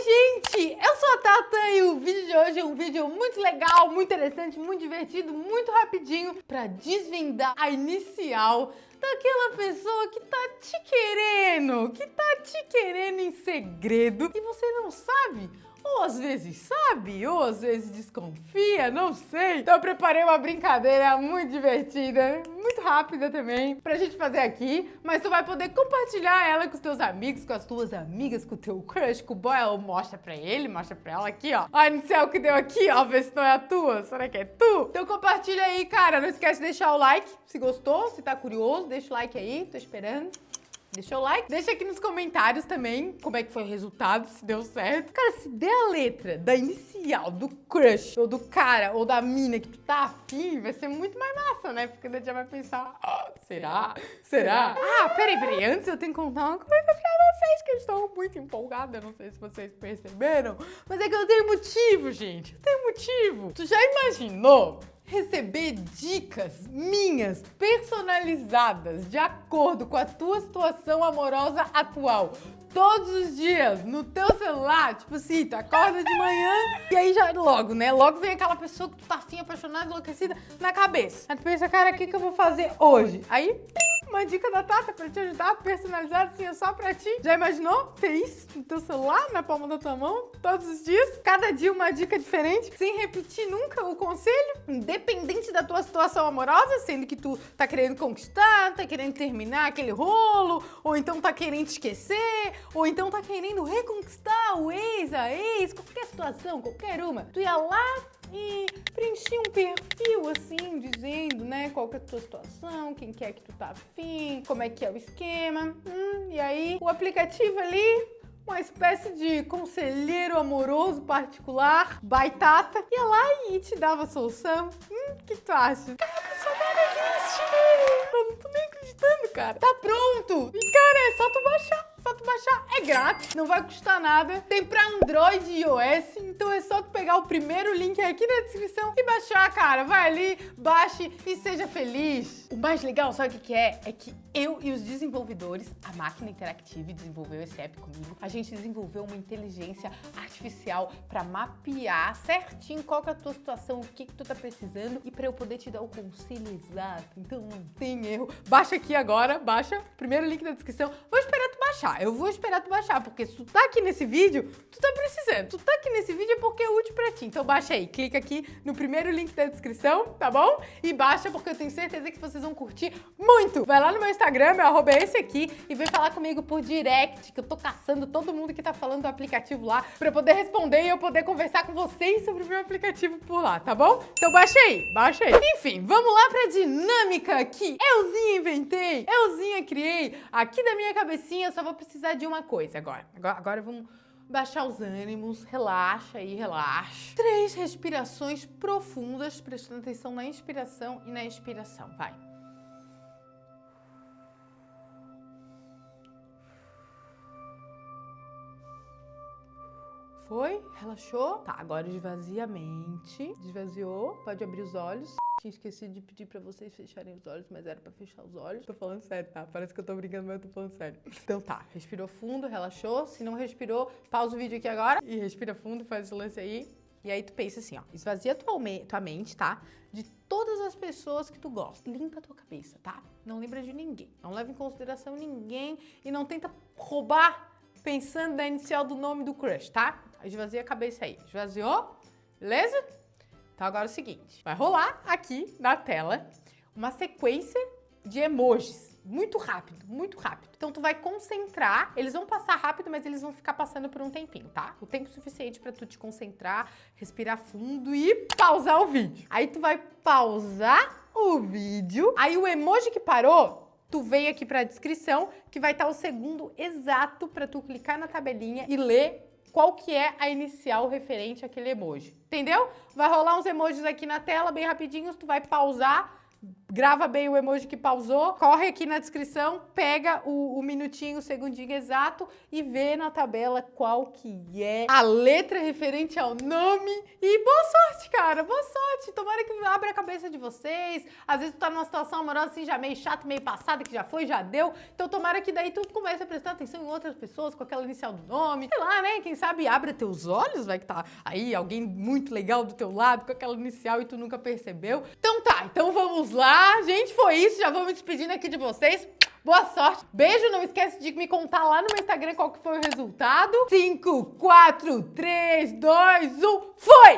Oi, gente! Eu sou a Tata e o vídeo de hoje é um vídeo muito legal, muito interessante, muito divertido, muito rapidinho para desvendar a inicial daquela pessoa que tá te querendo, que tá te querendo em segredo e você não sabe ou às vezes sabe, ou às vezes desconfia, não sei. Então eu preparei uma brincadeira muito divertida, muito rápida também, pra gente fazer aqui. Mas tu vai poder compartilhar ela com os teus amigos, com as tuas amigas, com o teu crush, com o boy. Mostra pra ele, mostra pra ela aqui, ó. A inicial que deu aqui, ó, vê se não é a tua. Será que é tu? Então compartilha aí, cara. Não esquece de deixar o like se gostou, se tá curioso. Deixa o like aí, tô esperando. Deixa o like, deixa aqui nos comentários também como é que foi o resultado, se deu certo. Cara, se der a letra da inicial, do crush, ou do cara, ou da mina que tu tá afim, vai ser muito mais massa, né? Porque daí já vai pensar, oh, será? Será? Ah, peraí, peraí, antes eu tenho que contar uma coisa pra vocês, que eu estou muito empolgada, não sei se vocês perceberam, mas é que eu tenho motivo, gente, eu tenho motivo. Tu já imaginou receber dicas minhas personalizadas de acordo com a tua situação amorosa atual todos os dias no teu celular, tipo assim, tu acorda de manhã e aí já logo, né? Logo vem aquela pessoa que tu tá assim, apaixonada, enlouquecida na cabeça. Aí tu pensa, cara, o que, que eu vou fazer hoje? Aí, uma dica da Tata pra te ajudar, personalizada assim, é só pra ti. Já imaginou ter isso no teu celular, na palma da tua mão, todos os dias? Cada dia uma dica diferente, sem repetir nunca o conselho, independente da tua situação amorosa, sendo que tu tá querendo conquistar, tá querendo terminar aquele rolo, ou então tá querendo esquecer, ou então tá querendo reconquistar o ex, a ex, qualquer situação, qualquer uma. Tu ia lá e preencher um perfil assim, dizendo, né, qual que é a tua situação, quem quer que tu tá afim, como é que é o esquema. Hum, e aí o aplicativo ali uma espécie de conselheiro amoroso particular, baitata, ia lá e te dava solução. Hum, que tu acha? Cara, a pessoa não existe, Eu não tô nem acreditando, cara. Tá pronto! E, cara, é só tu baixar baixar, é grátis, não vai custar nada. Tem pra Android e iOS, então é só tu pegar o primeiro link aqui na descrição e baixar, cara. Vai ali, baixe e seja feliz. O mais legal, sabe o que é? É que eu e os desenvolvedores, a máquina Interactive desenvolveu esse app comigo, a gente desenvolveu uma inteligência artificial para mapear certinho qual é a tua situação, o que, que tu tá precisando e para eu poder te dar o conselho exato. Então não tem erro. Baixa aqui agora, baixa, primeiro link na descrição. Vou esperar baixar, eu vou esperar tu baixar, porque se tu tá aqui nesse vídeo, tu tá precisando. Tu tá aqui nesse vídeo é porque é útil pra ti. Então baixa aí, clica aqui no primeiro link da descrição, tá bom? E baixa porque eu tenho certeza que vocês vão curtir muito. Vai lá no meu Instagram, meu arroba é esse aqui, e vem falar comigo por direct, que eu tô caçando todo mundo que tá falando do aplicativo lá, pra eu poder responder e eu poder conversar com vocês sobre o meu aplicativo por lá, tá bom? Então baixa aí, baixa aí. Enfim, vamos lá pra dinâmica que euzinha inventei, euzinha criei, aqui da minha cabecinha, só vou precisar de uma coisa agora. Agora, agora vamos baixar os ânimos, relaxa aí, relaxa. Três respirações profundas, prestando atenção na inspiração e na expiração, vai. Foi? Relaxou? Tá, agora esvazia a mente. Desvaziou, pode abrir os olhos. Tinha esquecido de pedir pra vocês fecharem os olhos, mas era pra fechar os olhos. Tô falando sério, tá? Parece que eu tô brincando, mas eu tô falando sério. Então tá, respirou fundo, relaxou. Se não respirou, pausa o vídeo aqui agora e respira fundo, faz esse lance aí. E aí tu pensa assim, ó, esvazia tua, tua mente, tá? De todas as pessoas que tu gosta. Limpa a tua cabeça, tá? Não lembra de ninguém. Não leva em consideração ninguém e não tenta roubar pensando na inicial do nome do crush, tá? Esvazia a cabeça aí. Esvaziou? Beleza? Então agora é o seguinte, vai rolar aqui na tela uma sequência de emojis. Muito rápido, muito rápido. Então tu vai concentrar, eles vão passar rápido, mas eles vão ficar passando por um tempinho, tá? O tempo suficiente para tu te concentrar, respirar fundo e pausar o vídeo. Aí tu vai pausar o vídeo, aí o emoji que parou, tu vem aqui para a descrição, que vai estar o segundo exato para tu clicar na tabelinha e ler qual que é a inicial referente àquele emoji. Entendeu? Vai rolar uns emojis aqui na tela bem rapidinhos, tu vai pausar, grava bem o emoji que pausou, corre aqui na descrição, pega o, o minutinho, o segundinho exato e vê na tabela qual que é a letra referente ao nome. E boa sorte, cara, boa sorte. Tomara que abra a cabeça de vocês. Às vezes tu tá numa situação amorosa assim, já meio chata, meio passada, que já foi, já deu. Então tomara que daí tu comece a prestar atenção em outras pessoas com aquela inicial do nome. Sei lá, né? Quem sabe abre teus olhos, vai que tá aí alguém muito legal do teu lado com aquela inicial e tu nunca percebeu. Então tá, então vamos lá. Gente, foi isso. Já vou me despedindo aqui de vocês. Boa sorte. Beijo. Não esquece de me contar lá no meu Instagram qual que foi o resultado. 5, 4, 3, 2, 1. Foi!